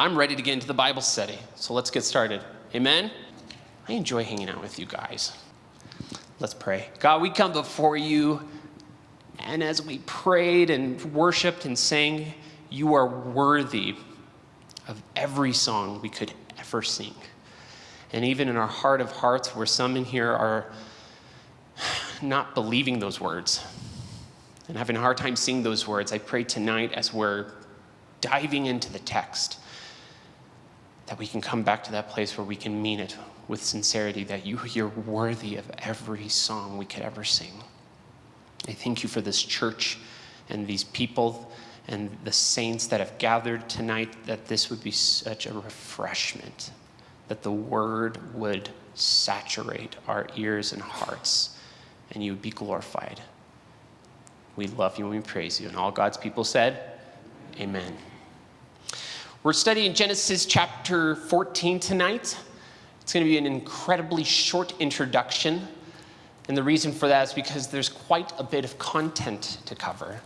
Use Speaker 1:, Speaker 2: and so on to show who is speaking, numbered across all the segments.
Speaker 1: I'm ready to get into the Bible study. So let's get started. Amen? I enjoy hanging out with you guys. Let's pray. God, we come before you, and as we prayed and worshiped and sang, you are worthy of every song we could ever sing. And even in our heart of hearts, where some in here are not believing those words and having a hard time seeing those words, I pray tonight as we're diving into the text that we can come back to that place where we can mean it with sincerity, that you, you're worthy of every song we could ever sing. I thank you for this church and these people and the saints that have gathered tonight, that this would be such a refreshment, that the word would saturate our ears and hearts, and you would be glorified. We love you and we praise you. And all God's people said, Amen. We're studying Genesis chapter 14 tonight. It's going to be an incredibly short introduction. And the reason for that is because there's quite a bit of content to cover.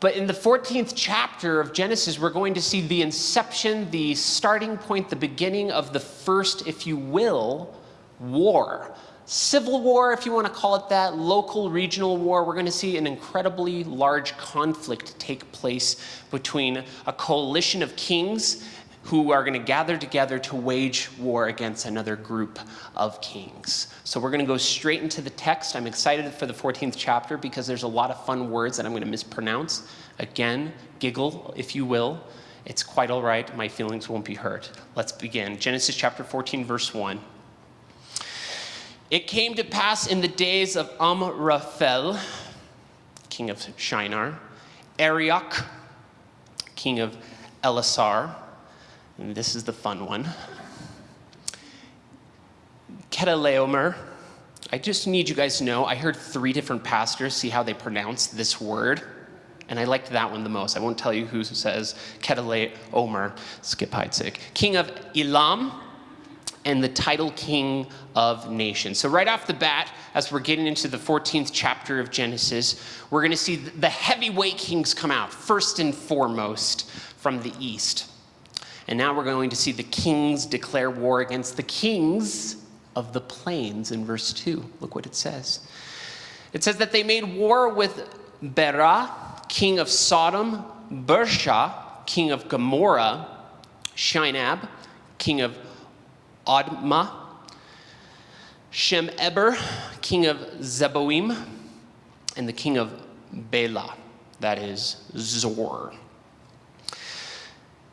Speaker 1: But in the 14th chapter of Genesis, we're going to see the inception, the starting point, the beginning of the first, if you will, war. Civil war, if you want to call it that, local, regional war. We're going to see an incredibly large conflict take place between a coalition of kings who are going to gather together to wage war against another group of kings. So we're going to go straight into the text. I'm excited for the 14th chapter because there's a lot of fun words that I'm going to mispronounce. Again, giggle, if you will. It's quite all right. My feelings won't be hurt. Let's begin. Genesis chapter 14, verse 1. It came to pass in the days of Amraphel, king of Shinar, Arioch, king of Ellasar, and this is the fun one. Kedaleomer. I just need you guys to know, I heard three different pastors see how they pronounce this word, and I liked that one the most. I won't tell you who says Kedaleomer, skip Heitzig. King of Elam, and the Tidal king of nations. So right off the bat, as we're getting into the 14th chapter of Genesis, we're going to see the heavyweight kings come out, first and foremost, from the east. And now we're going to see the kings declare war against the kings of the plains in verse 2. Look what it says. It says that they made war with Bera, king of Sodom, Birsha, king of Gomorrah, Shinab, king of Admah, Shem-eber, king of Zeboim, and the king of Bela, that is Zoar.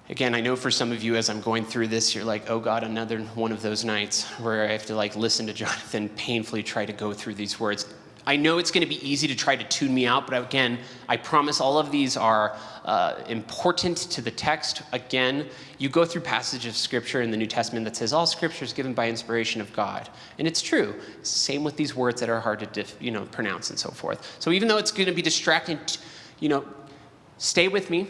Speaker 1: Again, I know for some of you as I'm going through this, you're like, oh God, another one of those nights where I have to like listen to Jonathan painfully try to go through these words. I know it's going to be easy to try to tune me out, but again, I promise all of these are uh, important to the text. Again, you go through passages of scripture in the New Testament that says all scripture is given by inspiration of God. And it's true. Same with these words that are hard to you know, pronounce and so forth. So even though it's going to be distracting, you know, stay with me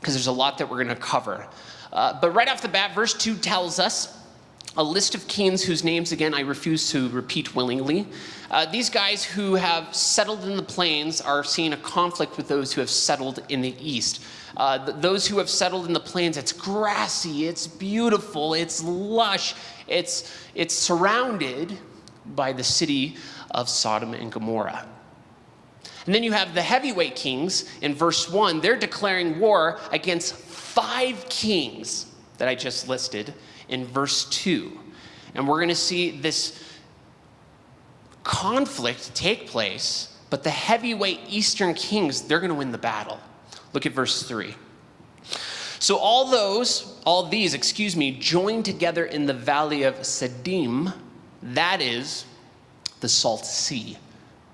Speaker 1: because there's a lot that we're going to cover. Uh, but right off the bat, verse 2 tells us a list of kings whose names, again, I refuse to repeat willingly. Uh, these guys who have settled in the plains are seeing a conflict with those who have settled in the east. Uh, th those who have settled in the plains, it's grassy, it's beautiful, it's lush, it's, it's surrounded by the city of Sodom and Gomorrah. And then you have the heavyweight kings in verse 1. They're declaring war against five kings that I just listed in verse 2. And we're going to see this conflict take place, but the heavyweight eastern kings, they're going to win the battle. Look at verse 3. So all those, all these, excuse me, joined together in the valley of Siddim, that is the Salt Sea.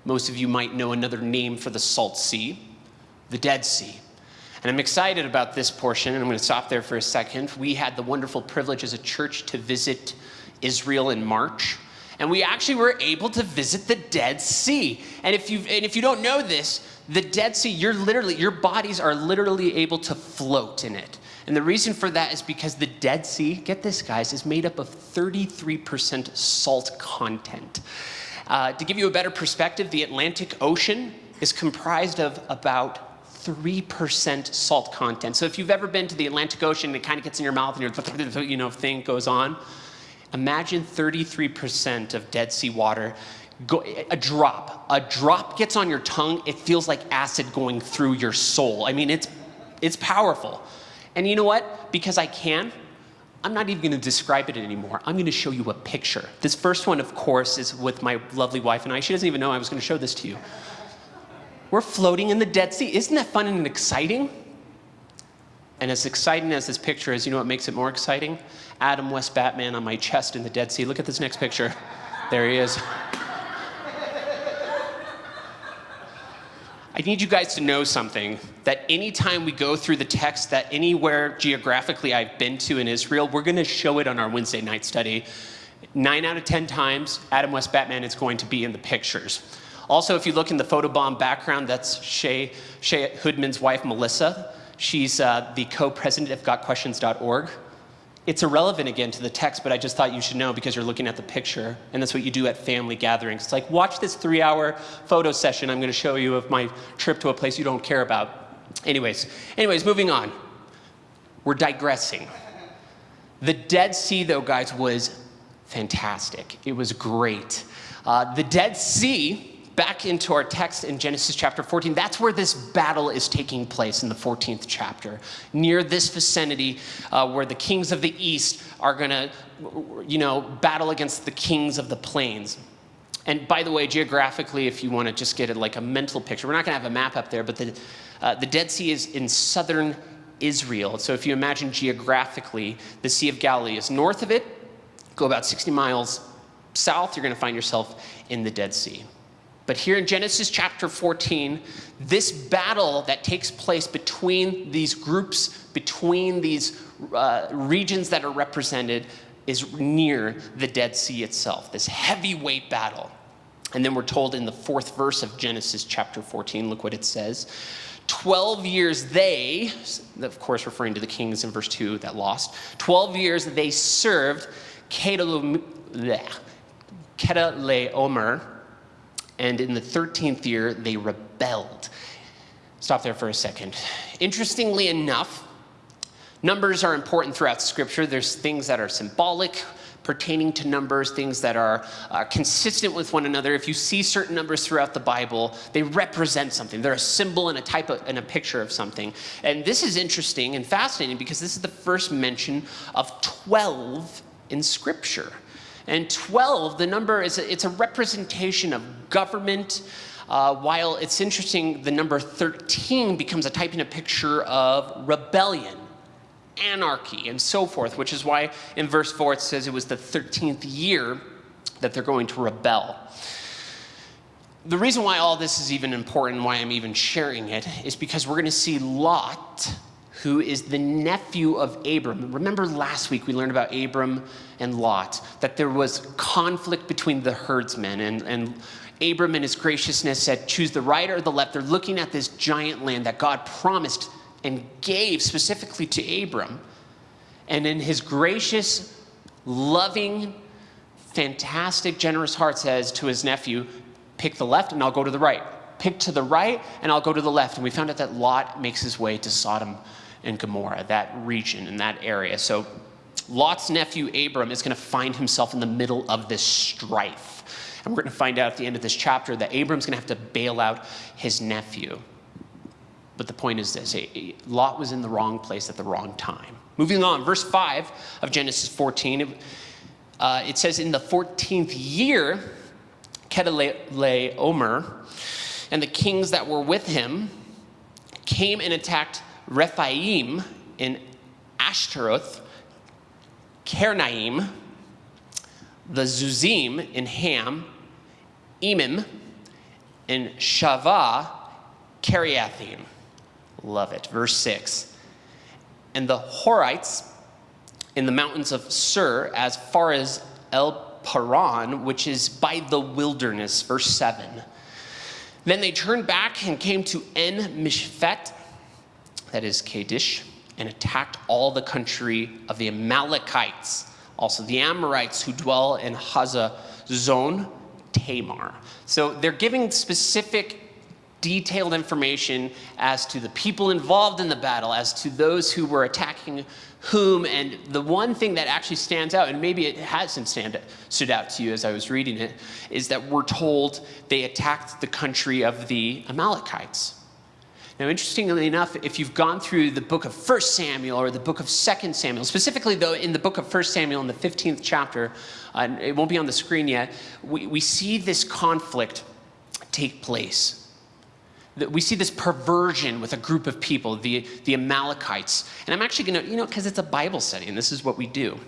Speaker 1: Most of you might know another name for the Salt Sea, the Dead Sea. And I'm excited about this portion, and I'm going to stop there for a second. We had the wonderful privilege as a church to visit Israel in March, and we actually were able to visit the Dead Sea. And if you and if you don't know this, the Dead Sea, you're literally your bodies are literally able to float in it. And the reason for that is because the Dead Sea, get this guys, is made up of 33% salt content. Uh, to give you a better perspective, the Atlantic Ocean is comprised of about 3% salt content. So if you've ever been to the Atlantic Ocean, and it kind of gets in your mouth and your you know thing goes on. Imagine 33% of Dead Sea water Go, a drop, a drop gets on your tongue, it feels like acid going through your soul. I mean, it's, it's powerful. And you know what? Because I can, I'm not even gonna describe it anymore. I'm gonna show you a picture. This first one, of course, is with my lovely wife and I. She doesn't even know I was gonna show this to you. We're floating in the Dead Sea. Isn't that fun and exciting? And as exciting as this picture is, you know what makes it more exciting? Adam West Batman on my chest in the Dead Sea. Look at this next picture. There he is. I need you guys to know something that anytime we go through the text that anywhere geographically I've been to in Israel, we're going to show it on our Wednesday night study. Nine out of 10 times, Adam West Batman is going to be in the pictures. Also, if you look in the photobomb background, that's Shea, Shea Houdmann's wife, Melissa. She's uh, the co president of GotQuestions.org it's irrelevant again to the text, but I just thought you should know because you're looking at the picture, and that's what you do at family gatherings. It's like, watch this three hour photo session I'm going to show you of my trip to a place you don't care about. Anyways, anyways, moving on. We're digressing. The Dead Sea, though, guys, was fantastic. It was great. Uh, the Dead Sea back into our text in Genesis chapter 14, that's where this battle is taking place in the 14th chapter. Near this vicinity uh, where the kings of the east are going to, you know, battle against the kings of the plains. And by the way, geographically, if you want to just get it like a mental picture, we're not going to have a map up there, but the, uh, the Dead Sea is in southern Israel. So if you imagine geographically, the Sea of Galilee is north of it, go about 60 miles south, you're going to find yourself in the Dead Sea. But here in Genesis chapter 14, this battle that takes place between these groups, between these uh, regions that are represented, is near the Dead Sea itself, this heavyweight battle. And then we're told in the fourth verse of Genesis chapter 14, look what it says. 12 years they, of course referring to the kings in verse 2 that lost, 12 years they served Kedaleomer, and in the 13th year, they rebelled. Stop there for a second. Interestingly enough, numbers are important throughout Scripture. There's things that are symbolic, pertaining to numbers, things that are uh, consistent with one another. If you see certain numbers throughout the Bible, they represent something. They're a symbol and a type of, and a picture of something. And this is interesting and fascinating because this is the first mention of 12 in Scripture. And 12, the number is a, it's a representation of government. Uh, while it's interesting, the number 13 becomes a type and a picture of rebellion, anarchy, and so forth, which is why in verse 4 it says it was the 13th year that they're going to rebel. The reason why all this is even important, why I'm even sharing it, is because we're going to see Lot who is the nephew of Abram. Remember last week we learned about Abram and Lot, that there was conflict between the herdsmen, and, and Abram in his graciousness said, choose the right or the left. They're looking at this giant land that God promised and gave specifically to Abram. And in his gracious, loving, fantastic, generous heart says to his nephew, pick the left and I'll go to the right. Pick to the right and I'll go to the left. And we found out that Lot makes his way to Sodom and Gomorrah, that region and that area. So Lot's nephew Abram is going to find himself in the middle of this strife. And we're going to find out at the end of this chapter that Abram's going to have to bail out his nephew. But the point is this Lot was in the wrong place at the wrong time. Moving on, verse 5 of Genesis 14, uh, it says, In the 14th year, Kedaleomer and the kings that were with him came and attacked Rephaim in Ashtaroth, Karnaim, the Zuzim in Ham, Emim, in Shavah, Kiriathaim. Love it. Verse 6. And the Horites in the mountains of Seir, as far as El Paran, which is by the wilderness. Verse 7. Then they turned back and came to En Mishpat, that is Kadesh, and attacked all the country of the Amalekites, also the Amorites who dwell in Hazezon Tamar. So they're giving specific detailed information as to the people involved in the battle, as to those who were attacking whom. And the one thing that actually stands out, and maybe it hasn't stand, stood out to you as I was reading it, is that we're told they attacked the country of the Amalekites. Now, interestingly enough, if you've gone through the book of 1 Samuel or the book of 2 Samuel, specifically though in the book of 1 Samuel in the 15th chapter, uh, it won't be on the screen yet, we, we see this conflict take place we see this perversion with a group of people, the, the Amalekites. And I'm actually going to, you know, because it's a Bible study and this is what we do.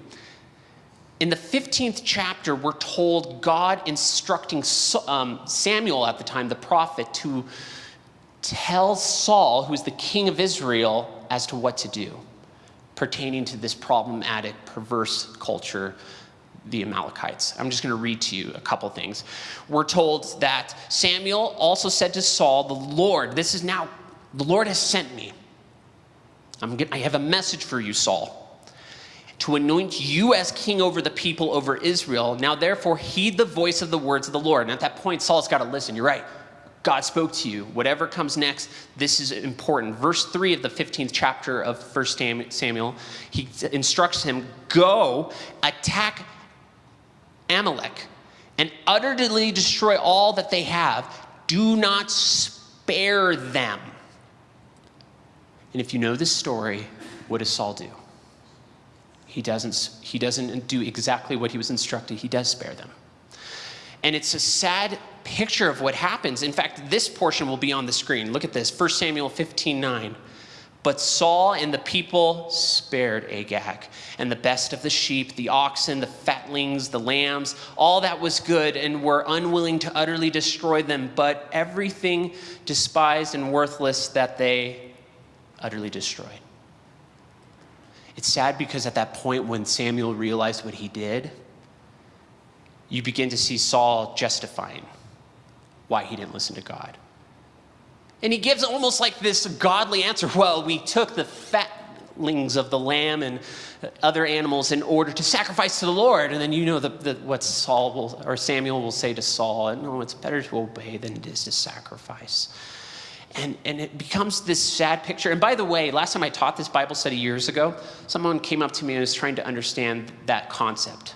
Speaker 1: In the 15th chapter, we're told God instructing um, Samuel at the time, the prophet, to tell Saul, who's the king of Israel, as to what to do pertaining to this problematic, perverse culture the Amalekites. I'm just going to read to you a couple things. We're told that Samuel also said to Saul, The Lord, this is now, the Lord has sent me. I'm get, I have a message for you, Saul, to anoint you as king over the people over Israel. Now, therefore, heed the voice of the words of the Lord. And at that point, Saul's got to listen. You're right. God spoke to you. Whatever comes next, this is important. Verse 3 of the 15th chapter of 1 Samuel, he instructs him go attack Amalek and utterly destroy all that they have. Do not spare them. And if you know this story, what does Saul do? He doesn't, he doesn't do exactly what he was instructed, he does spare them. And it's a sad picture of what happens. In fact, this portion will be on the screen. Look at this 1 Samuel 15 9. But Saul and the people spared Agag, and the best of the sheep, the oxen, the fatlings, the lambs, all that was good, and were unwilling to utterly destroy them, but everything despised and worthless that they utterly destroyed. It's sad because at that point when Samuel realized what he did, you begin to see Saul justifying why he didn't listen to God. And he gives almost like this godly answer. Well, we took the fatlings of the lamb and other animals in order to sacrifice to the Lord. And then you know the, the, what Saul will, or Samuel will say to Saul, and no, it's better to obey than it is to sacrifice. And, and it becomes this sad picture. And by the way, last time I taught this Bible study years ago, someone came up to me and was trying to understand that concept.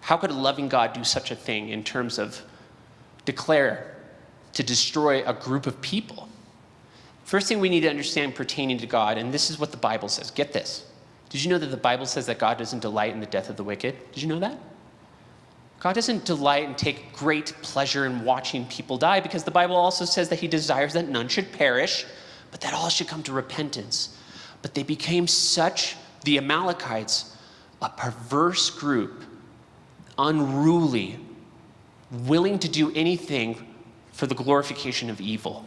Speaker 1: How could a loving God do such a thing in terms of declare to destroy a group of people. First thing we need to understand pertaining to God, and this is what the Bible says. Get this. Did you know that the Bible says that God doesn't delight in the death of the wicked? Did you know that? God doesn't delight and take great pleasure in watching people die because the Bible also says that he desires that none should perish, but that all should come to repentance. But they became such, the Amalekites, a perverse group, unruly, willing to do anything for the glorification of evil.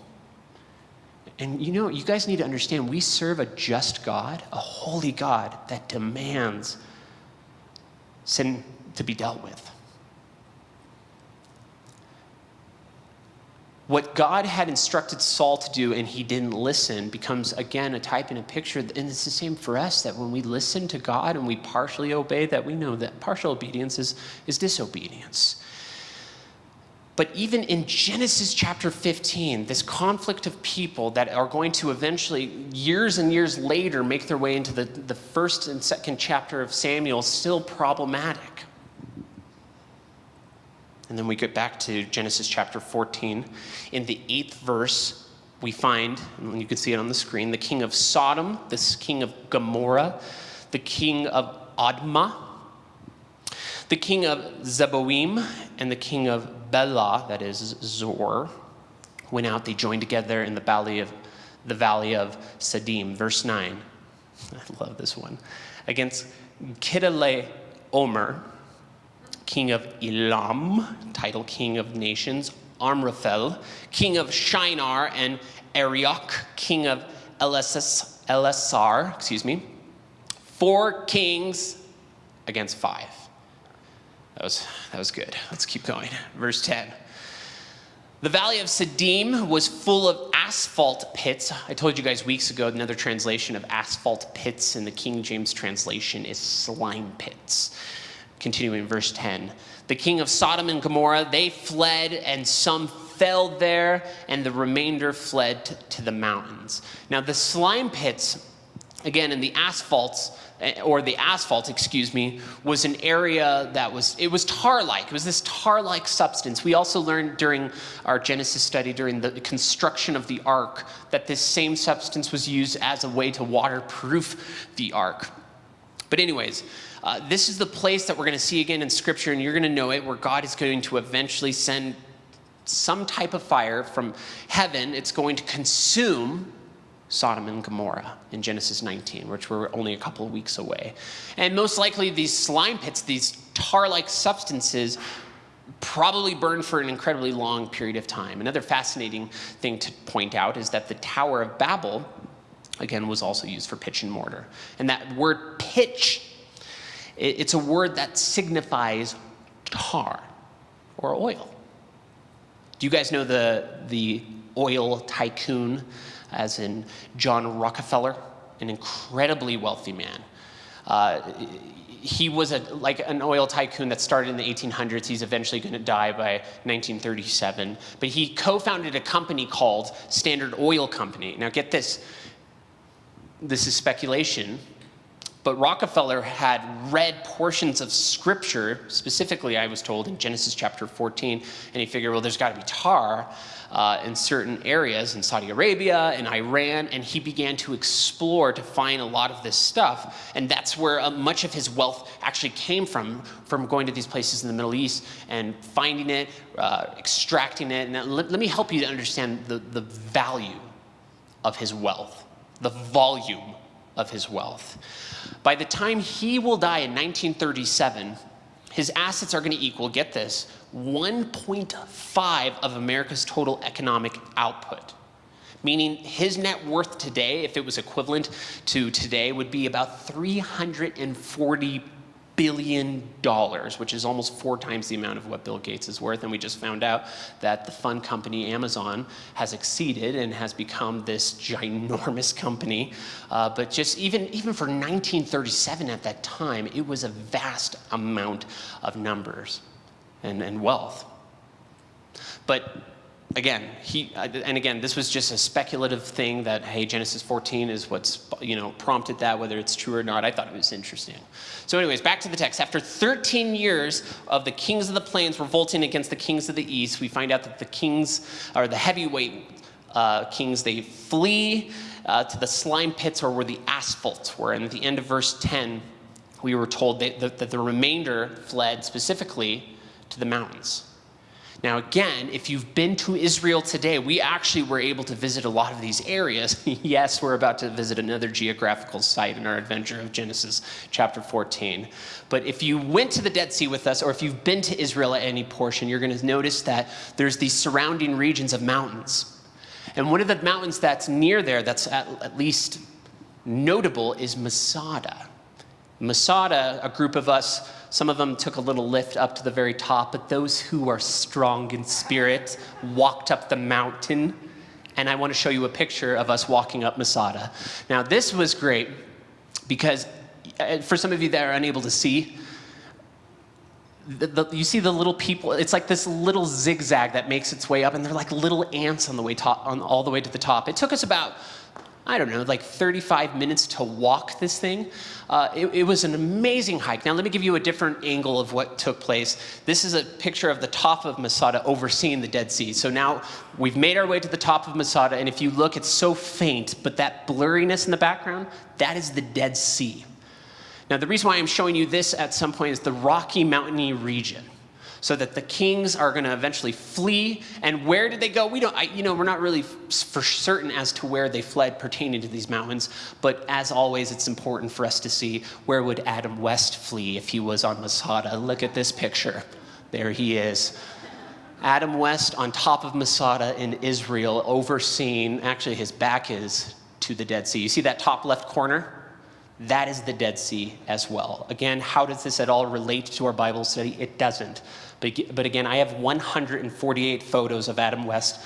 Speaker 1: And you know, you guys need to understand we serve a just God, a holy God that demands sin to be dealt with. What God had instructed Saul to do and he didn't listen becomes again a type and a picture. And it's the same for us that when we listen to God and we partially obey, that we know that partial obedience is, is disobedience. But even in Genesis chapter 15, this conflict of people that are going to eventually, years and years later, make their way into the, the first and second chapter of Samuel, still problematic. And then we get back to Genesis chapter 14. In the eighth verse, we find, and you can see it on the screen, the king of Sodom, this king of Gomorrah, the king of Admah, the king of Zeboim, and the king of Bela, that is Zoar, went out. They joined together in the valley of the valley of Sadim. Verse 9. I love this one. Against Kidale Omer, king of Elam, Tidal king of nations, Amraphel, king of Shinar, and Arioch, king of Ellasar, excuse me. Four kings against five. That was, that was good. Let's keep going. Verse 10. The valley of Sadim was full of asphalt pits. I told you guys weeks ago another translation of asphalt pits in the King James translation is slime pits. Continuing verse 10. The king of Sodom and Gomorrah, they fled, and some fell there, and the remainder fled to, to the mountains. Now, the slime pits, again, in the asphalts, eh, or the asphalt, excuse me, was an area that was, it was tar-like. It was this tar-like substance. We also learned during our Genesis study, during the construction of the ark, that this same substance was used as a way to waterproof the ark. But anyways, uh, this is the place that we're going to see again in Scripture, and you're going to know it, where God is going to eventually send some type of fire from heaven. It's going to consume Sodom and Gomorrah in Genesis 19, which we're only a couple of weeks away. And most likely, these slime pits, these tar like substances, probably burned for an incredibly long period of time. Another fascinating thing to point out is that the Tower of Babel, again, was also used for pitch and mortar. And that word pitch it's a word that signifies tar or oil. Do you guys know the, the oil tycoon, as in John Rockefeller, an incredibly wealthy man? Uh, he was a, like an oil tycoon that started in the 1800s. He's eventually going to die by 1937. But he co-founded a company called Standard Oil Company. Now get this, this is speculation, but Rockefeller had read portions of scripture, specifically, I was told, in Genesis chapter 14, and he figured, well, there's got to be tar uh, in certain areas in Saudi Arabia and Iran, and he began to explore to find a lot of this stuff. And that's where uh, much of his wealth actually came from, from going to these places in the Middle East and finding it, uh, extracting it. And let, let me help you to understand the, the value of his wealth, the volume of his wealth. By the time he will die in 1937, his assets are going to equal, get this, 1.5 of America's total economic output. Meaning his net worth today, if it was equivalent to today, would be about 340 billion dollars, which is almost four times the amount of what Bill Gates is worth. And we just found out that the fun company Amazon has exceeded and has become this ginormous company. Uh, but just even, even for 1937 at that time, it was a vast amount of numbers and, and wealth. But again, he, and again, this was just a speculative thing that, hey, Genesis 14 is what's, you know, prompted that, whether it's true or not. I thought it was interesting. So anyways, back to the text. After 13 years of the kings of the plains revolting against the kings of the east, we find out that the kings, or the heavyweight uh, kings, they flee uh, to the slime pits or where the asphalt were. And at the end of verse 10, we were told that, that, that the remainder fled specifically to the mountains. Now, again, if you've been to Israel today, we actually were able to visit a lot of these areas. yes, we're about to visit another geographical site in our adventure of Genesis chapter 14. But if you went to the Dead Sea with us, or if you've been to Israel at any portion, you're going to notice that there's these surrounding regions of mountains. And one of the mountains that's near there, that's at, at least notable, is Masada. Masada, a group of us, some of them took a little lift up to the very top, but those who are strong in spirit walked up the mountain. And I want to show you a picture of us walking up Masada. Now, this was great because uh, for some of you that are unable to see, the, the, you see the little people, it's like this little zigzag that makes its way up, and they're like little ants on the way top, on, all the way to the top. It took us about I don't know, like 35 minutes to walk this thing. Uh, it, it, was an amazing hike. Now let me give you a different angle of what took place. This is a picture of the top of Masada overseeing the Dead Sea. So now we've made our way to the top of Masada, and if you look, it's so faint, but that blurriness in the background, that is the Dead Sea. Now the reason why I'm showing you this at some point is the Rocky Mountainy region so that the kings are going to eventually flee. And where did they go? We don't, I, you know, we're not really for certain as to where they fled pertaining to these mountains. But as always, it's important for us to see where would Adam West flee if he was on Masada. Look at this picture. There he is. Adam West on top of Masada in Israel, overseeing, actually his back is to the Dead Sea. You see that top left corner? That is the Dead Sea as well. Again, how does this at all relate to our Bible study? It doesn't. But, again, I have 148 photos of Adam West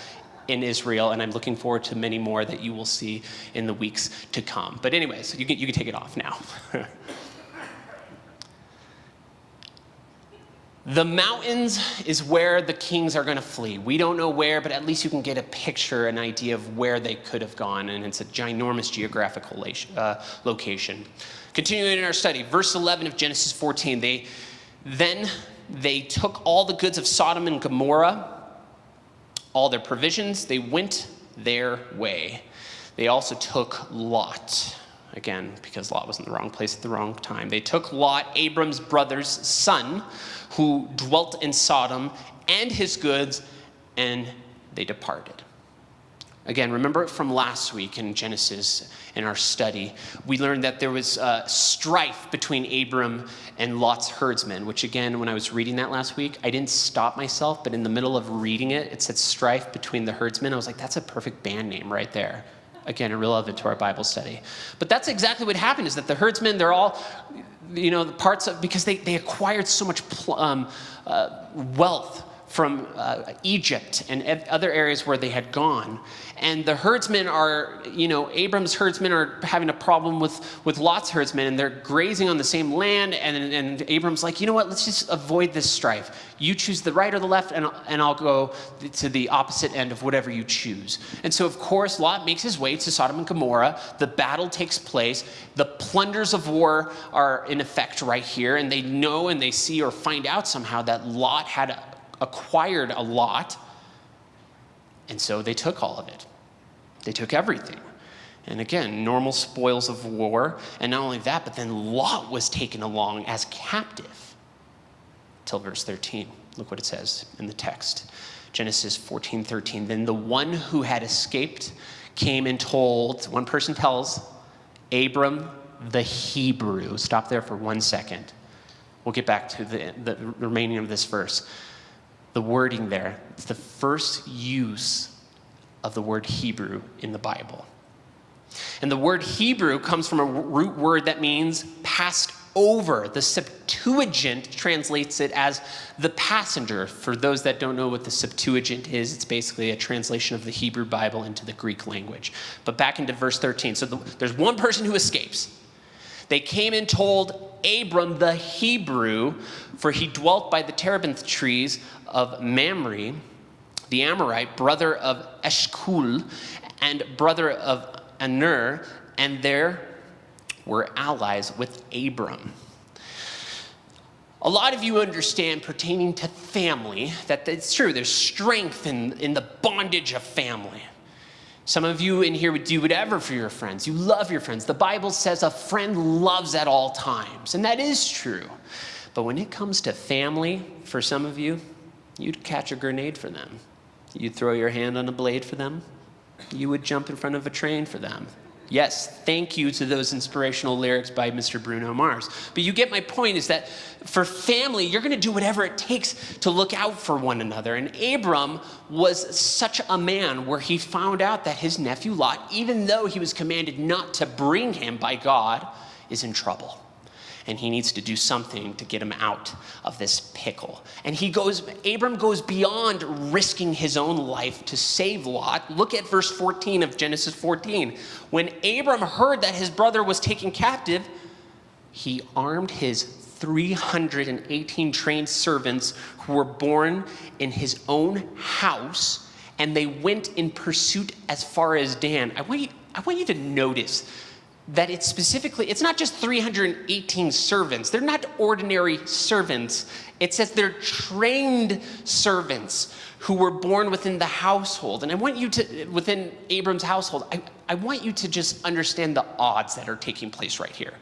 Speaker 1: in Israel, and I'm looking forward to many more that you will see in the weeks to come. But anyways, you can, you can take it off now. The mountains is where the kings are going to flee. We don't know where, but at least you can get a picture, an idea of where they could have gone, and it's a ginormous geographical uh, location. Continuing in our study, verse 11 of Genesis 14, they then they took all the goods of Sodom and Gomorrah, all their provisions, they went their way. They also took Lot. Again, because Lot was in the wrong place at the wrong time. They took Lot, Abram's brother's son, who dwelt in Sodom, and his goods, and they departed. Again, remember from last week in Genesis in our study, we learned that there was uh, strife between Abram and Lot's herdsmen, which again, when I was reading that last week, I didn't stop myself, but in the middle of reading it, it said strife between the herdsmen. I was like, that's a perfect band name right there. Again, irrelevant to our Bible study. But that's exactly what happened is that the herdsmen, they're all, you know, parts of, because they, they acquired so much um, uh, wealth from uh, Egypt and other areas where they had gone. And the herdsmen are, you know, Abram's herdsmen are having a problem with, with Lot's herdsmen, and they're grazing on the same land. And, and Abram's like, you know what, let's just avoid this strife. You choose the right or the left, and, and I'll go to the opposite end of whatever you choose. And so, of course, Lot makes his way to Sodom and Gomorrah. The battle takes place. The plunders of war are in effect right here, and they know and they see or find out somehow that Lot had acquired a lot, and so they took all of it. They took everything. And again, normal spoils of war. And not only that, but then Lot was taken along as captive. Till verse 13. Look what it says in the text. Genesis 14, 13. Then the one who had escaped came and told, one person tells, Abram the Hebrew. Stop there for one second. We'll get back to the, the remaining of this verse the wording there. It's the first use of the word Hebrew in the Bible. And the word Hebrew comes from a root word that means passed over. The Septuagint translates it as the passenger. For those that don't know what the Septuagint is, it's basically a translation of the Hebrew Bible into the Greek language. But back into verse 13. So the, there's one person who escapes. They came and told Abram the Hebrew, for he dwelt by the terebinth trees of Mamre, the Amorite, brother of Eshcol, and brother of Aner, and there were allies with Abram. A lot of you understand pertaining to family that it's true, there's strength in, in the bondage of family. Some of you in here would do whatever for your friends. You love your friends. The Bible says a friend loves at all times, and that is true. But when it comes to family, for some of you, you'd catch a grenade for them. You'd throw your hand on a blade for them. You would jump in front of a train for them. Yes, thank you to those inspirational lyrics by Mr. Bruno Mars. But you get my point is that for family, you're going to do whatever it takes to look out for one another. And Abram was such a man where he found out that his nephew Lot, even though he was commanded not to bring him by God, is in trouble and he needs to do something to get him out of this pickle. And he goes, Abram goes beyond risking his own life to save Lot. Look at verse 14 of Genesis 14. When Abram heard that his brother was taken captive, he armed his 318 trained servants who were born in his own house, and they went in pursuit as far as Dan. I want you, I want you to notice that it's specifically, it's not just 318 servants. They're not ordinary servants. It says they're trained servants who were born within the household. And I want you to, within Abram's household, I, I want you to just understand the odds that are taking place right here.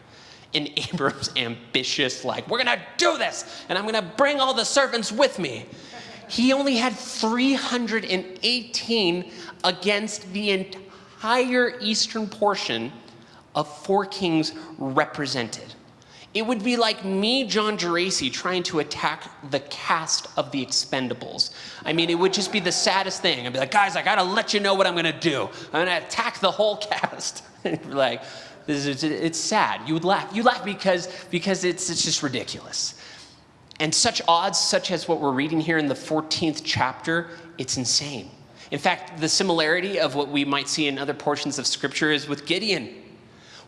Speaker 1: In Abram's ambitious, like, we're gonna do this, and I'm gonna bring all the servants with me. He only had 318 against the entire eastern portion of four kings represented. It would be like me, John Geraci, trying to attack the cast of the Expendables. I mean, it would just be the saddest thing. I'd be like, guys, I gotta let you know what I'm gonna do. I'm gonna attack the whole cast. like, this is, it's sad. You would laugh. You laugh because, because it's, it's just ridiculous. And such odds, such as what we're reading here in the 14th chapter, it's insane. In fact, the similarity of what we might see in other portions of Scripture is with Gideon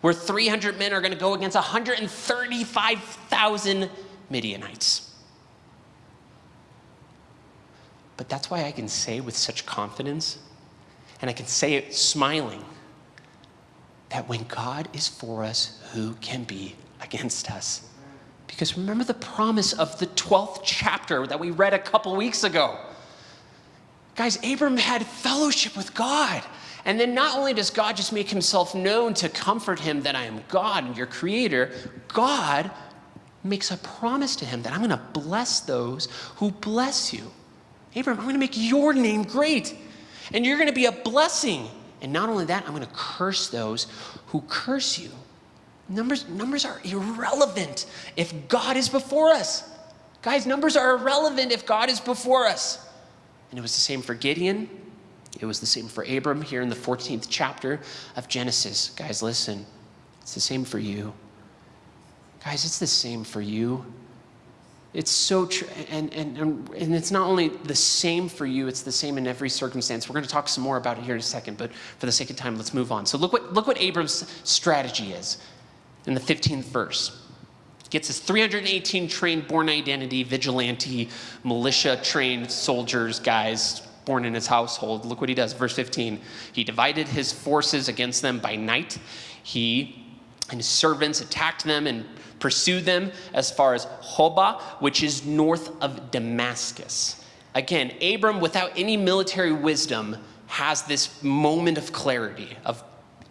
Speaker 1: where 300 men are going to go against 135,000 Midianites. But that's why I can say with such confidence, and I can say it smiling, that when God is for us, who can be against us? Because remember the promise of the 12th chapter that we read a couple weeks ago. Guys, Abram had fellowship with God. And then not only does God just make himself known to comfort him that I am God and your creator, God makes a promise to him that I'm going to bless those who bless you. Abram, I'm going to make your name great, and you're going to be a blessing. And not only that, I'm going to curse those who curse you. Numbers, numbers are irrelevant if God is before us. Guys, numbers are irrelevant if God is before us. And it was the same for Gideon. It was the same for Abram here in the 14th chapter of Genesis. Guys, listen. It's the same for you. Guys, it's the same for you. It's so true. And, and, and it's not only the same for you, it's the same in every circumstance. We're going to talk some more about it here in a second, but for the sake of time, let's move on. So look what, look what Abram's strategy is in the 15th verse. Gets his 318 trained born Identity, vigilante, militia trained soldiers, guys born in his household. Look what he does. Verse 15. He divided his forces against them by night. He and his servants attacked them and pursued them as far as Hobah, which is north of Damascus. Again, Abram, without any military wisdom, has this moment of clarity, of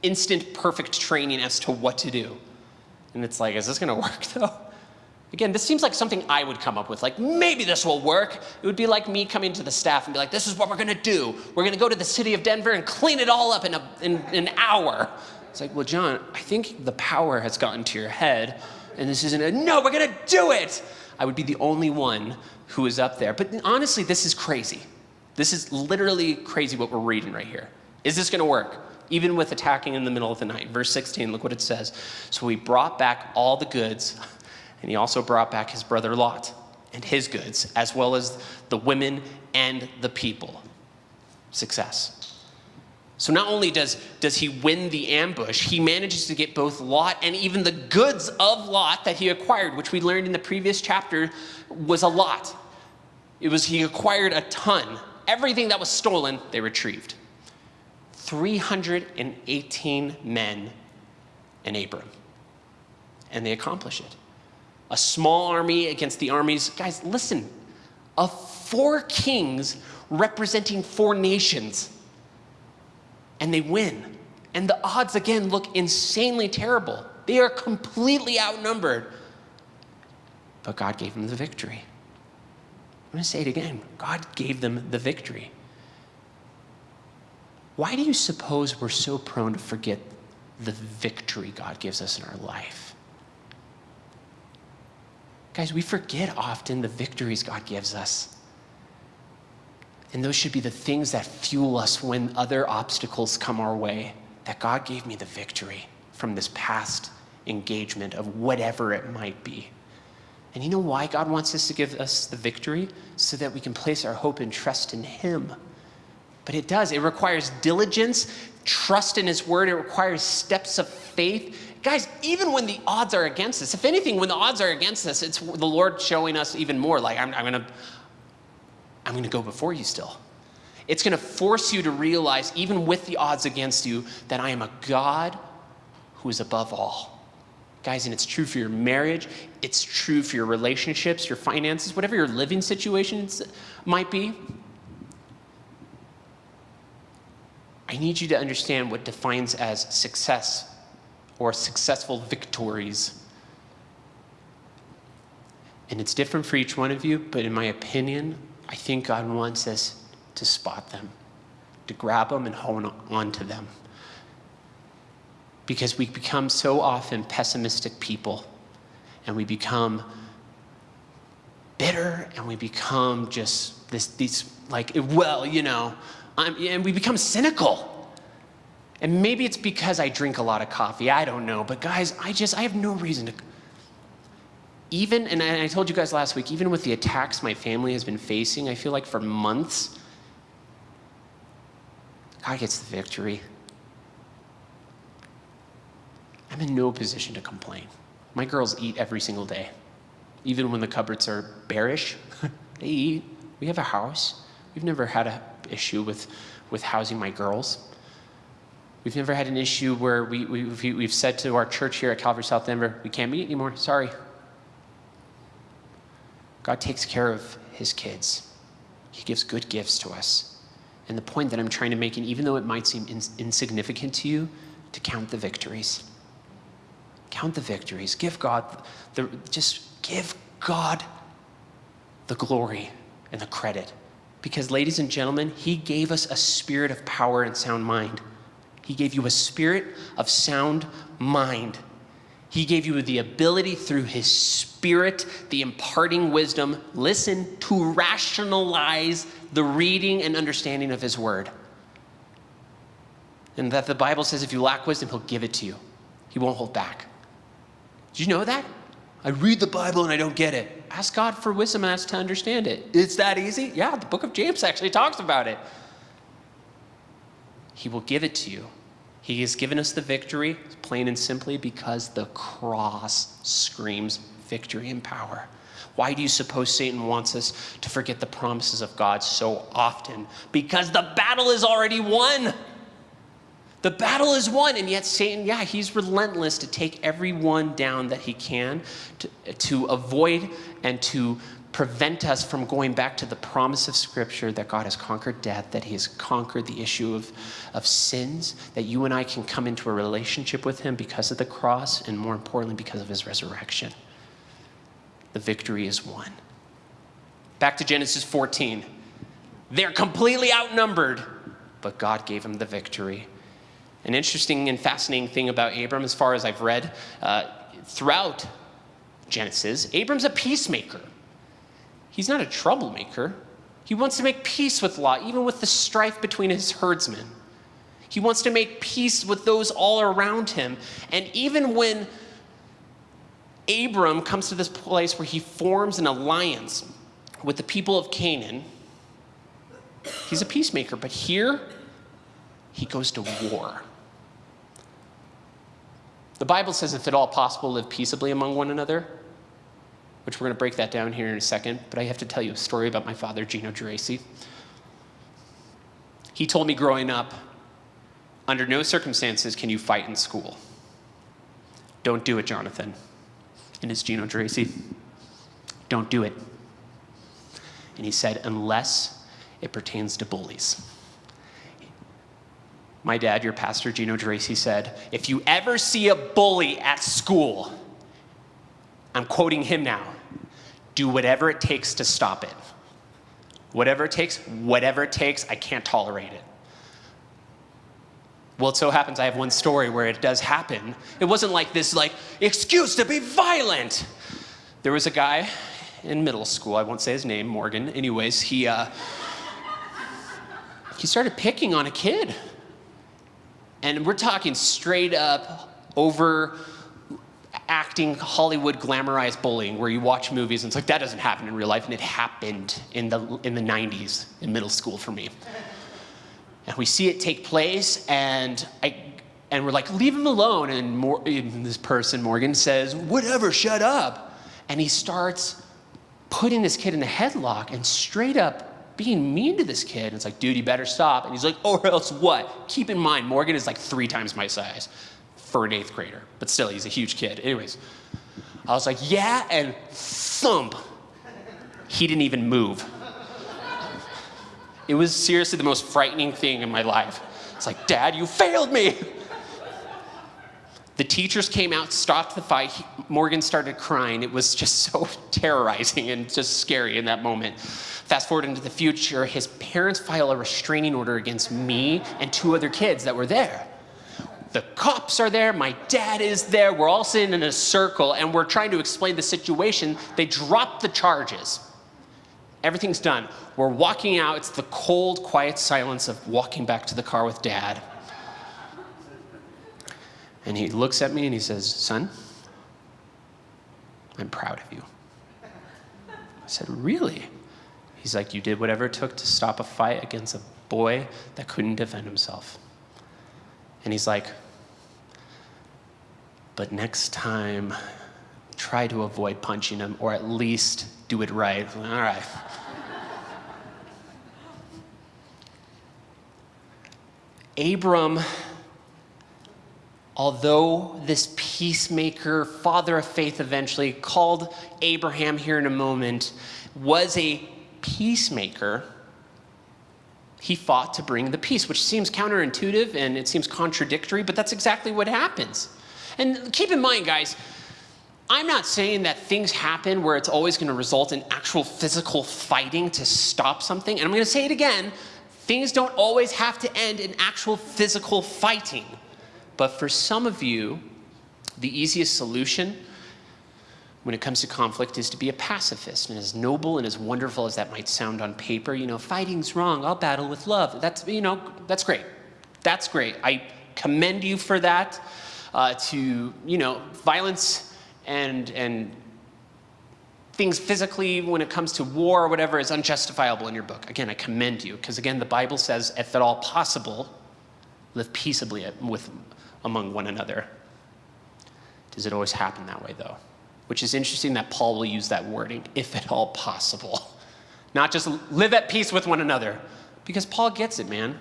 Speaker 1: instant perfect training as to what to do. And it's like, is this going to work though? Again, this seems like something I would come up with. Like, maybe this will work. It would be like me coming to the staff and be like, this is what we're going to do. We're going to go to the city of Denver and clean it all up in, a, in, in an hour. It's like, well, John, I think the power has gotten to your head, and this isn't a, no, we're going to do it. I would be the only one who is up there. But honestly, this is crazy. This is literally crazy what we're reading right here. Is this going to work? even with attacking in the middle of the night. Verse 16, look what it says. So we brought back all the goods, and he also brought back his brother Lot and his goods, as well as the women and the people. Success. So not only does, does he win the ambush, he manages to get both Lot and even the goods of Lot that he acquired, which we learned in the previous chapter was a lot. It was he acquired a ton. Everything that was stolen, they retrieved. 318 men in Abram. And they accomplish it. A small army against the armies. Guys, listen, of four kings representing four nations. And they win. And the odds, again, look insanely terrible. They are completely outnumbered. But God gave them the victory. I'm going to say it again God gave them the victory. Why do you suppose we're so prone to forget the victory God gives us in our life? Guys, we forget often the victories God gives us. And those should be the things that fuel us when other obstacles come our way. That God gave me the victory from this past engagement of whatever it might be. And you know why God wants us to give us the victory? So that we can place our hope and trust in Him. But it does. It requires diligence, trust in His word. It requires steps of faith. Guys, even when the odds are against us, if anything, when the odds are against us, it's the Lord showing us even more like, I'm, I'm going to I'm going to go before you still. It's going to force you to realize, even with the odds against you, that I am a God who is above all. Guys, and it's true for your marriage, it's true for your relationships, your finances, whatever your living situations might be. I need you to understand what defines as success or successful victories. And it's different for each one of you, but in my opinion, I think God wants us to spot them, to grab them and hone on to them. Because we become so often pessimistic people, and we become bitter, and we become just this, these, like, well, you know, I'm, and we become cynical. And maybe it's because I drink a lot of coffee. I don't know. But guys, I just, I have no reason to. Even, and I told you guys last week, even with the attacks my family has been facing, I feel like for months, God gets the victory. I'm in no position to complain. My girls eat every single day. Even when the cupboards are bearish, they eat. We have a house. We've never had an issue with, with housing my girls. We've never had an issue where we, we, we've said to our church here at Calvary South Denver, we can't meet anymore, sorry. God takes care of his kids. He gives good gifts to us. And the point that I'm trying to make, and even though it might seem ins- insignificant to you, to count the victories. Count the victories. Give God the, just give God the glory and the credit. Because, ladies and gentlemen, He gave us a spirit of power and sound mind. He gave you a spirit of sound mind. He gave you the ability through His Spirit, the imparting wisdom, listen, to rationalize the reading and understanding of His Word. And that the Bible says if you lack wisdom, He'll give it to you, He won't hold back. Did you know that? I read the Bible and I don't get it. Ask God for wisdom and ask to understand it. It's that easy? Yeah, the book of James actually talks about it. He will give it to you. He has given us the victory, plain and simply, because the cross screams victory and power. Why do you suppose Satan wants us to forget the promises of God so often? Because the battle is already won. The battle is won, and yet Satan, yeah, he's relentless to take everyone down that he can to, to avoid and to prevent us from going back to the promise of Scripture that God has conquered death, that He has conquered the issue of, of sins, that you and I can come into a relationship with Him because of the cross, and more importantly, because of His resurrection. The victory is won. Back to Genesis 14. They're completely outnumbered, but God gave them the victory. An interesting and fascinating thing about Abram, as far as I've read uh, throughout Genesis, Abram's a peacemaker. He's not a troublemaker. He wants to make peace with Lot, even with the strife between his herdsmen. He wants to make peace with those all around him. And even when Abram comes to this place where he forms an alliance with the people of Canaan, he's a peacemaker. But here, he goes to war. The Bible says, if at all possible, live peaceably among one another which we're going to break that down here in a second, but I have to tell you a story about my father, Gino Geraci. He told me growing up, under no circumstances can you fight in school. Don't do it, Jonathan. And it's Gino Geraci. Don't do it. And he said, unless it pertains to bullies. My dad, your pastor, Gino Geraci, said, if you ever see a bully at school, I'm quoting him now, do whatever it takes to stop it. Whatever it takes, whatever it takes, I can't tolerate it. Well, it so happens I have one story where it does happen. It wasn't like this, like, excuse to be violent. There was a guy in middle school, I won't say his name, Morgan. Anyways, he, uh, he started picking on a kid. And we're talking straight up over acting Hollywood glamorized bullying where you watch movies and it's like that doesn't happen in real life and it happened in the in the 90s in middle school for me. And we see it take place and I and we're like leave him alone and, and this person Morgan says whatever shut up and he starts putting this kid in a headlock and straight up being mean to this kid. And it's like, dude, you better stop. And he's like, or else what? Keep in mind, Morgan is like three times my size for an eighth grader, but still, he's a huge kid. Anyways, I was like, yeah, and thump. He didn't even move. It was seriously the most frightening thing in my life. It's like, Dad, you failed me. The teachers came out, stopped the fight. He, Morgan started crying. It was just so terrorizing and just scary in that moment. Fast forward into the future, his parents file a restraining order against me and two other kids that were there the cops are there, my dad is there, we're all sitting in a circle and we're trying to explain the situation. They drop the charges. Everything's done. We're walking out. It's the cold, quiet silence of walking back to the car with dad. And he looks at me and he says, Son, I'm proud of you. I said, Really? He's like, You did whatever it took to stop a fight against a boy that couldn't defend himself. And he's like, but next time, try to avoid punching him or at least do it right. All right. Abram, although this peacemaker, father of faith eventually, called Abraham here in a moment, was a peacemaker he fought to bring the peace, which seems counterintuitive and it seems contradictory, but that's exactly what happens. And keep in mind, guys, I'm not saying that things happen where it's always going to result in actual physical fighting to stop something. And I'm going to say it again things don't always have to end in actual physical fighting. But for some of you, the easiest solution when it comes to conflict is to be a pacifist. And as noble and as wonderful as that might sound on paper, you know, fighting's wrong, I'll battle with love. That's, you know, that's great. That's great. I commend you for that. Uh, to, you know, violence and, and things physically when it comes to war or whatever is unjustifiable in your book. Again, I commend you, because again, the Bible says, if at all possible, live peaceably with, among one another. Does it always happen that way, though? Which is interesting that Paul will use that wording, if at all possible. Not just live at peace with one another, because Paul gets it, man.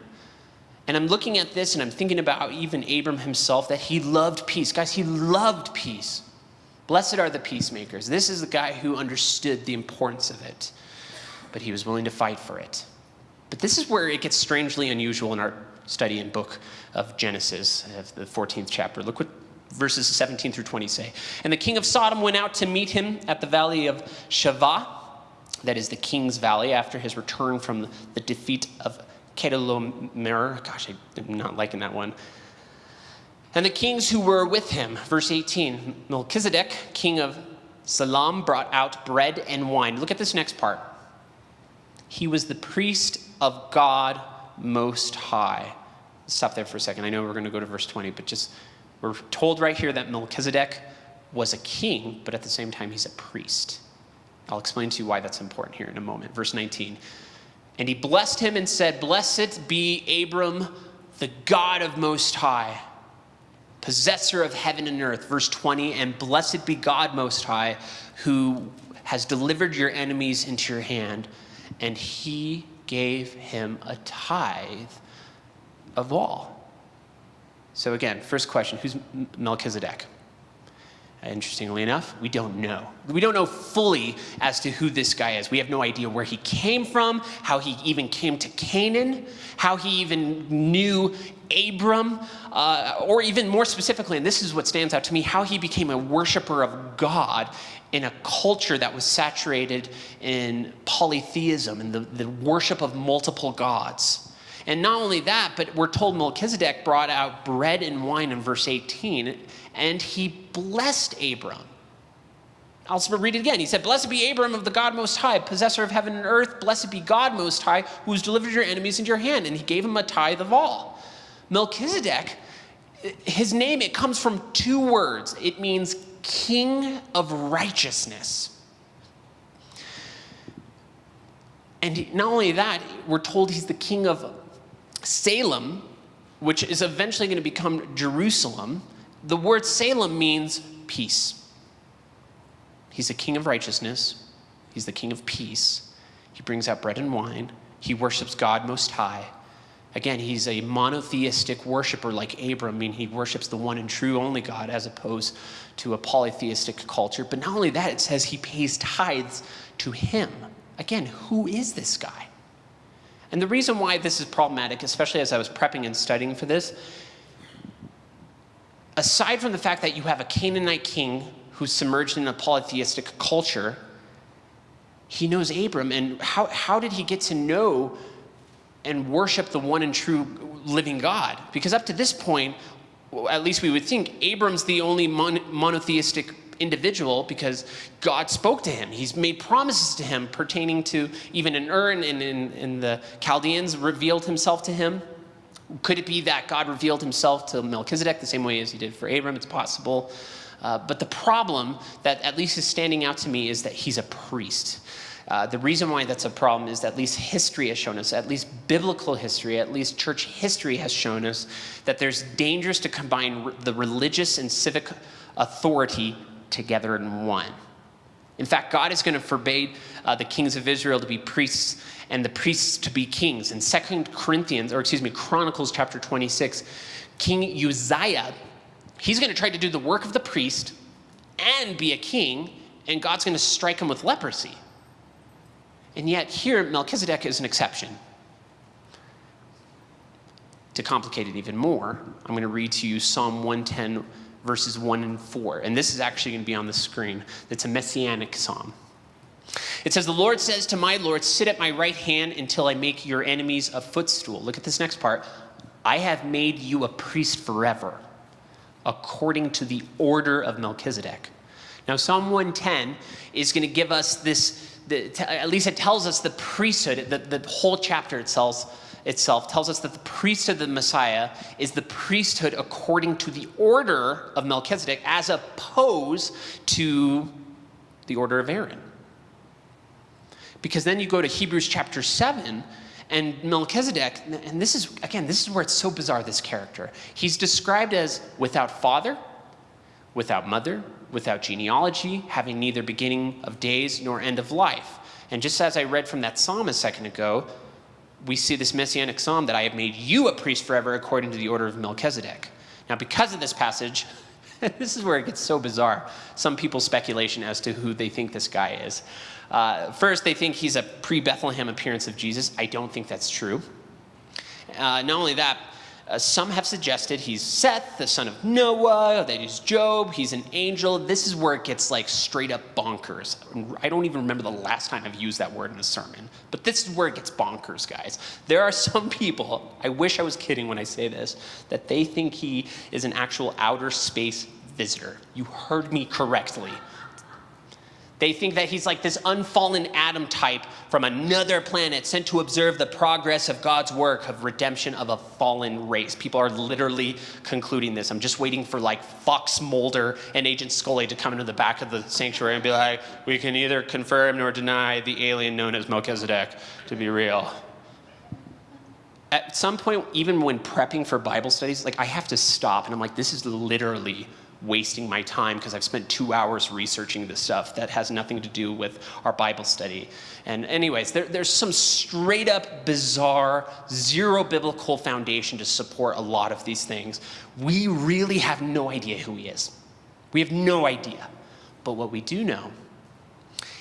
Speaker 1: And I'm looking at this and I'm thinking about even Abram himself, that he loved peace. Guys, he loved peace. Blessed are the peacemakers. This is the guy who understood the importance of it, but he was willing to fight for it. But this is where it gets strangely unusual in our study in book of Genesis, of the 14th chapter. Look what verses 17 through 20 say. And the king of Sodom went out to meet him at the valley of Shaveh, that is the king's valley, after his return from the defeat of Chedorlaomer. Gosh, I'm not liking that one. And the kings who were with him, verse 18, Melchizedek, king of Salem, brought out bread and wine. Look at this next part. He was the priest of God Most High. Stop there for a second. I know we're going to go to verse 20, but just we're told right here that Melchizedek was a king, but at the same time, he's a priest. I'll explain to you why that's important here in a moment. Verse 19. And he blessed him and said, Blessed be Abram, the God of Most High possessor of heaven and earth. Verse 20, and blessed be God Most High, who has delivered your enemies into your hand. And he gave him a tithe of all. So, again, first question who's Melchizedek? Interestingly enough, we don't know. We don't know fully as to who this guy is. We have no idea where he came from, how he even came to Canaan, how he even knew Abram, uh, or even more specifically, and this is what stands out to me, how he became a worshiper of God in a culture that was saturated in polytheism and the, the worship of multiple gods. And not only that, but we're told Melchizedek brought out bread and wine in verse 18, and he blessed Abram. I'll read it again. He said, Blessed be Abram of the God Most High, possessor of heaven and earth. Blessed be God Most High, who has delivered your enemies into your hand. And he gave him a tithe of all. Melchizedek, his name, it comes from two words. It means king of righteousness. And not only that, we're told he's the king of Salem, which is eventually going to become Jerusalem. The word Salem means peace. He's the king of righteousness. He's the king of peace. He brings out bread and wine. He worships God Most High. Again, he's a monotheistic worshiper like Abram, I mean, he worships the one and true only God as opposed to a polytheistic culture. But not only that, it says he pays tithes to him. Again, who is this guy? And the reason why this is problematic, especially as I was prepping and studying for this, aside from the fact that you have a Canaanite king who's submerged in a polytheistic culture, he knows Abram. And how, how did he get to know and worship the one and true living God. Because up to this point, at least we would think, Abram's the only mon monotheistic individual because God spoke to him. He's made promises to him pertaining to even in Ur and in the Chaldeans revealed himself to him. Could it be that God revealed himself to Melchizedek the same way as he did for Abram? It's possible. Uh, but the problem that at least is standing out to me is that he's a priest. Uh, the reason why that's a problem is that at least history has shown us, at least biblical history, at least church history has shown us that there's dangers to combine the religious and civic authority together in one. In fact, God is going to forbade uh, the kings of Israel to be priests and the priests to be kings. In Second Corinthians, or excuse me, Chronicles chapter 26, King Uzziah, he's going to try to do the work of the priest and be a king, and God's going to strike him with leprosy. And yet, here, Melchizedek is an exception. To complicate it even more, I'm going to read to you Psalm 110 verses 1 and 4. And this is actually going to be on the screen. It's a messianic psalm. It says, The Lord says to my Lord, Sit at my right hand until I make your enemies a footstool. Look at this next part. I have made you a priest forever, according to the order of Melchizedek. Now, Psalm 110 is going to give us this, the, at least it tells us the priesthood, the, the whole chapter itself itself tells us that the priesthood of the Messiah is the priesthood according to the order of Melchizedek as opposed to the order of Aaron. Because then you go to Hebrews chapter 7 and Melchizedek, and this is, again, this is where it's so bizarre, this character. He's described as without father, without mother, without genealogy, having neither beginning of days nor end of life. And just as I read from that psalm a second ago, we see this messianic psalm that I have made you a priest forever according to the order of Melchizedek. Now, because of this passage, this is where it gets so bizarre. Some people's speculation as to who they think this guy is. Uh, first, they think he's a pre Bethlehem appearance of Jesus. I don't think that's true. Uh, not only that, uh, some have suggested he's Seth, the son of Noah, that he's Job, he's an angel. This is where it gets like straight up bonkers. I don't even remember the last time I've used that word in a sermon, but this is where it gets bonkers, guys. There are some people, I wish I was kidding when I say this, that they think he is an actual outer space visitor. You heard me correctly. They think that he's like this unfallen Adam type from another planet sent to observe the progress of God's work of redemption of a fallen race. People are literally concluding this. I'm just waiting for like Fox Mulder and Agent Scully to come into the back of the sanctuary and be like, we can either confirm nor deny the alien known as Melchizedek to be real. At some point, even when prepping for Bible studies, like I have to stop and I'm like, this is literally wasting my time because I've spent two hours researching this stuff that has nothing to do with our Bible study. And, anyways, there, there's some straight up bizarre, zero biblical foundation to support a lot of these things. We really have no idea who he is. We have no idea. But what we do know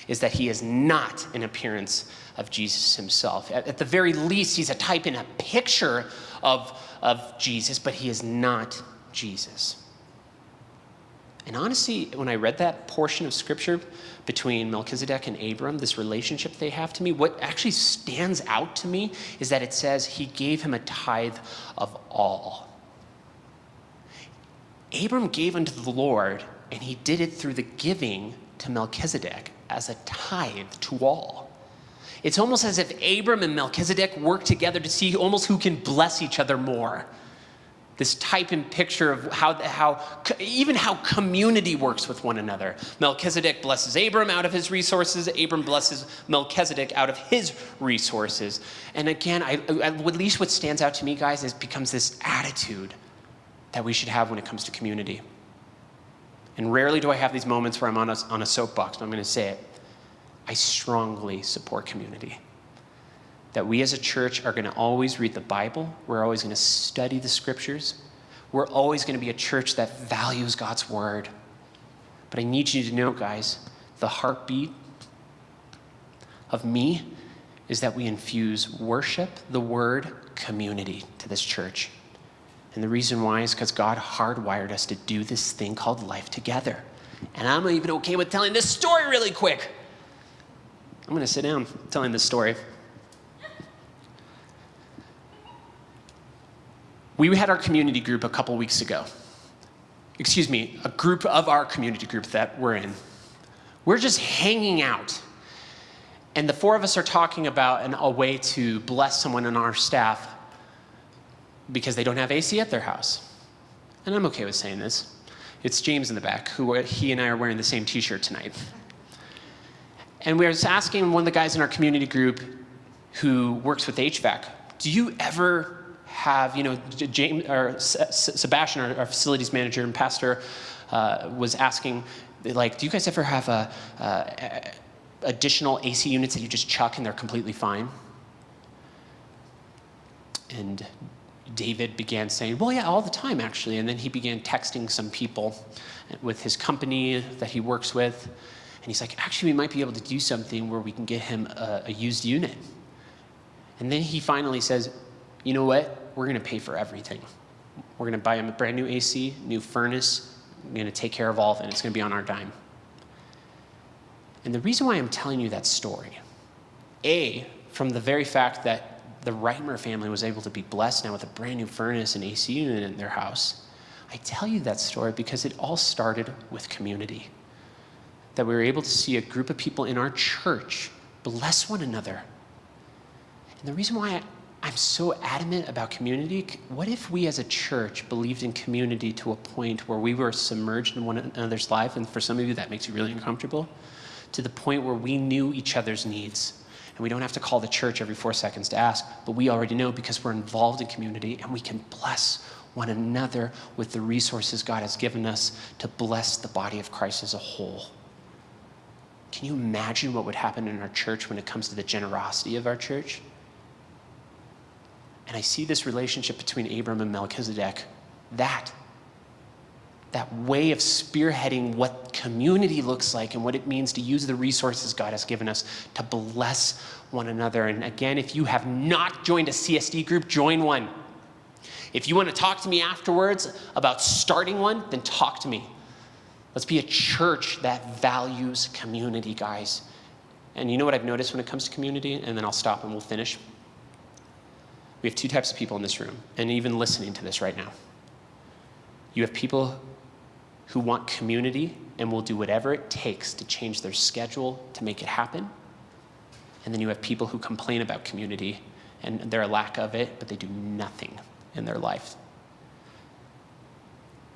Speaker 1: is that he is not an appearance of Jesus himself. At, at the very least, he's a type and a picture of, of Jesus, but he is not Jesus. And honestly, when I read that portion of scripture between Melchizedek and Abram, this relationship they have to me, what actually stands out to me is that it says he gave him a tithe of all. Abram gave unto the Lord, and he did it through the giving to Melchizedek as a tithe to all. It's almost as if Abram and Melchizedek work together to see almost who can bless each other more this type and picture of how, how even how community works with one another. Melchizedek blesses Abram out of his resources. Abram blesses Melchizedek out of his resources. And again, I, at least what stands out to me, guys, is becomes this attitude that we should have when it comes to community. And rarely do I have these moments where I'm on a, on a soapbox, but I'm going to say it. I strongly support community that we as a church are going to always read the Bible. We're always going to study the scriptures. We're always going to be a church that values God's word. But I need you to know, guys, the heartbeat of me is that we infuse worship, the word, community to this church. And the reason why is because God hardwired us to do this thing called life together. And I'm even okay with telling this story really quick. I'm going to sit down telling this story. We had our community group a couple weeks ago. Excuse me, a group of our community group that we're in. We're just hanging out. And the four of us are talking about an, a way to bless someone on our staff because they don't have AC at their house. And I'm okay with saying this. It's James in the back, who he and I are wearing the same t-shirt tonight. And we were asking one of the guys in our community group who works with HVAC, do you ever have, you know, James or Sebastian, our, our facilities manager and pastor, uh, was asking, Like, do you guys ever have a, additional AC units that you just chuck and they're completely fine? And David began saying, Well, yeah, all the time, actually. And then he began texting some people with his company that he works with. And he's like, Actually, we might be able to do something where we can get him a, a used unit. And then he finally says, You know what? We're going to pay for everything. We're going to buy him a brand new AC, new furnace. We're going to take care of all of it. It's going to be on our dime. And the reason why I'm telling you that story, A, from the very fact that the Reitmer family was able to be blessed now with a brand new furnace and AC unit in their house. I tell you that story because it all started with community. That we were able to see a group of people in our church bless one another. And the reason why I'm so adamant about community, what if we as a church believed in community to a point where we were submerged in one another's life, and for some of you that makes you really uncomfortable, to the point where we knew each other's needs and we don't have to call the church every four seconds to ask, but we already know because we're involved in community and we can bless one another with the resources God has given us to bless the body of Christ as a whole. Can you imagine what would happen in our church when it comes to the generosity of our church? And I see this relationship between Abram and Melchizedek. That that way of spearheading what community looks like and what it means to use the resources God has given us to bless one another. And again, if you have not joined a CSD group, join one. If you want to talk to me afterwards about starting one, then talk to me. Let's be a church that values community, guys. And you know what I've noticed when it comes to community? And then I'll stop and we'll finish. We have two types of people in this room, and even listening to this right now. You have people who want community and will do whatever it takes to change their schedule to make it happen. And then you have people who complain about community and their lack of it, but they do nothing in their life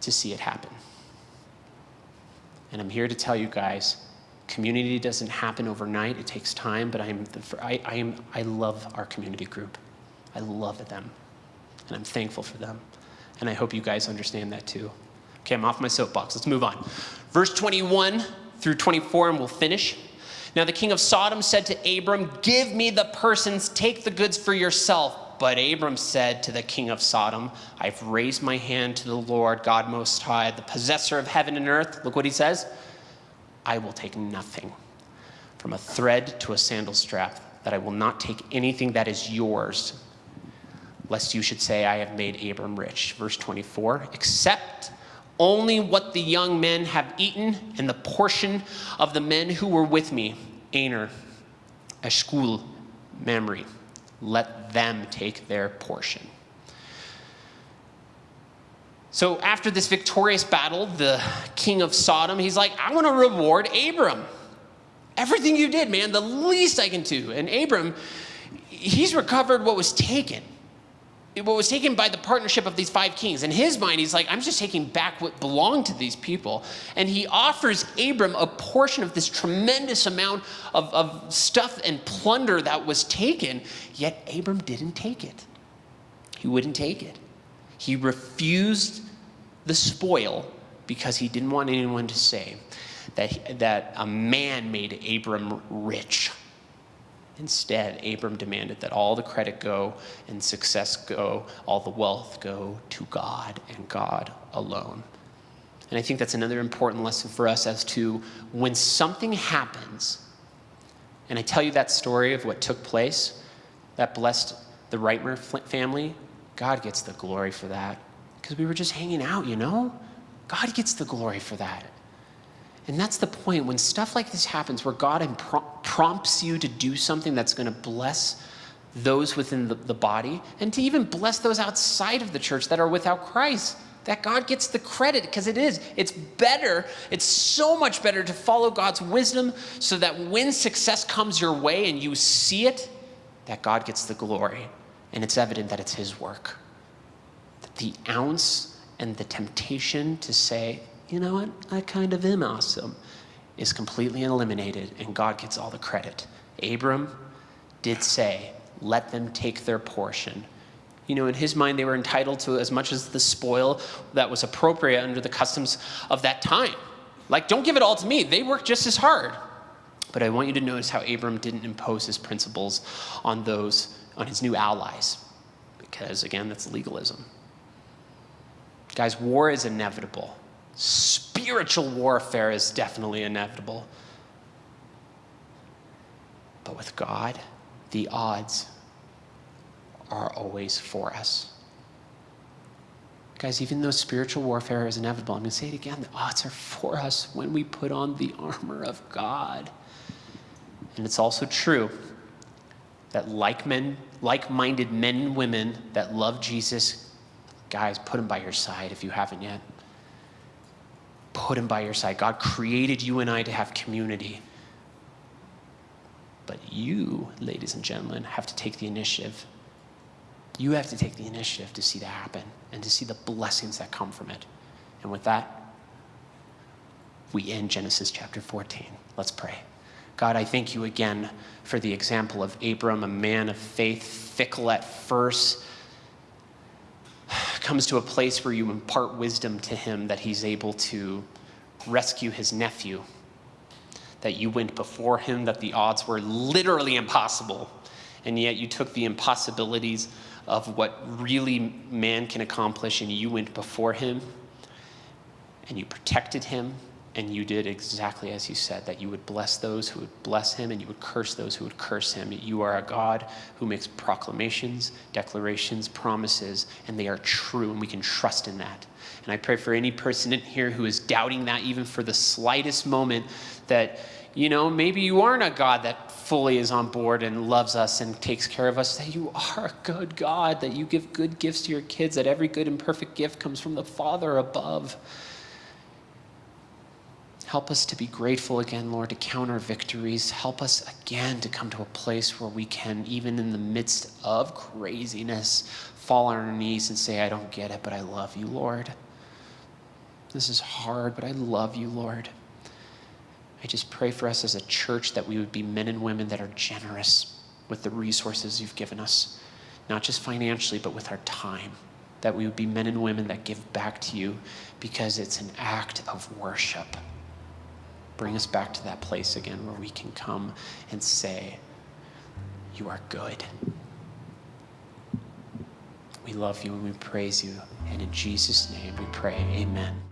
Speaker 1: to see it happen. And I'm here to tell you guys community doesn't happen overnight, it takes time, but I'm the, I, I, am, I love our community group. I love them, and I'm thankful for them. And I hope you guys understand that too. Okay, I'm off my soapbox. Let's move on. Verse 21 through 24, and we'll finish. Now the king of Sodom said to Abram, Give me the persons, take the goods for yourself. But Abram said to the king of Sodom, I've raised my hand to the Lord God Most High, the possessor of heaven and earth. Look what he says I will take nothing from a thread to a sandal strap, that I will not take anything that is yours, lest you should say, I have made Abram rich. Verse 24, except only what the young men have eaten and the portion of the men who were with me, Aner, Eshcol, Mamre. Let them take their portion. So after this victorious battle, the king of Sodom, he's like, I want to reward Abram. Everything you did, man, the least I can do. And Abram, he's recovered what was taken what was taken by the partnership of these five kings. In his mind, he's like, I'm just taking back what belonged to these people. And he offers Abram a portion of this tremendous amount of, of stuff and plunder that was taken, yet Abram didn't take it. He wouldn't take it. He refused the spoil because he didn't want anyone to say that, that a man made Abram rich. Instead, Abram demanded that all the credit go and success go, all the wealth go to God and God alone. And I think that's another important lesson for us as to when something happens, and I tell you that story of what took place that blessed the Reitmer family, God gets the glory for that. Because we were just hanging out, you know? God gets the glory for that. And that's the point. When stuff like this happens, where God prompts you to do something that's going to bless those within the, the body, and to even bless those outside of the church that are without Christ, that God gets the credit because it is. It's better, it's so much better to follow God's wisdom so that when success comes your way and you see it, that God gets the glory. And it's evident that it's His work. The ounce and the temptation to say, you know what, I kind of am awesome, is completely eliminated and God gets all the credit. Abram did say, let them take their portion. You know, in his mind, they were entitled to as much as the spoil that was appropriate under the customs of that time. Like, don't give it all to me. They work just as hard. But I want you to notice how Abram didn't impose his principles on those, on his new allies, because again, that's legalism. Guys, war is inevitable. Spiritual warfare is definitely inevitable. But with God, the odds are always for us. Guys, even though spiritual warfare is inevitable, I'm going to say it again the odds are for us when we put on the armor of God. And it's also true that like men, like-minded men and women that love Jesus, guys, put him by your side if you haven't yet. Put him by your side. God created you and I to have community. But you, ladies and gentlemen, have to take the initiative. You have to take the initiative to see that happen and to see the blessings that come from it. And with that, we end Genesis chapter 14. Let's pray. God, I thank you again for the example of Abram, a man of faith, fickle at first, comes to a place where you impart wisdom to him that he's able to rescue his nephew, that you went before him, that the odds were literally impossible, and yet you took the impossibilities of what really man can accomplish and you went before him and you protected him and you did exactly as you said, that you would bless those who would bless him and you would curse those who would curse him. You are a God who makes proclamations, declarations, promises, and they are true, and we can trust in that. And I pray for any person in here who is doubting that, even for the slightest moment, that, you know, maybe you aren't a God that fully is on board and loves us and takes care of us, that you are a good God, that you give good gifts to your kids, that every good and perfect gift comes from the Father above. Help us to be grateful again, Lord, to count our victories. Help us again to come to a place where we can, even in the midst of craziness, fall on our knees and say, I don't get it, but I love you, Lord. This is hard, but I love you, Lord. I just pray for us as a church that we would be men and women that are generous with the resources you've given us, not just financially, but with our time. That we would be men and women that give back to you because it's an act of worship bring us back to that place again where we can come and say, You are good. We love you and we praise you. And in Jesus' name we pray, Amen.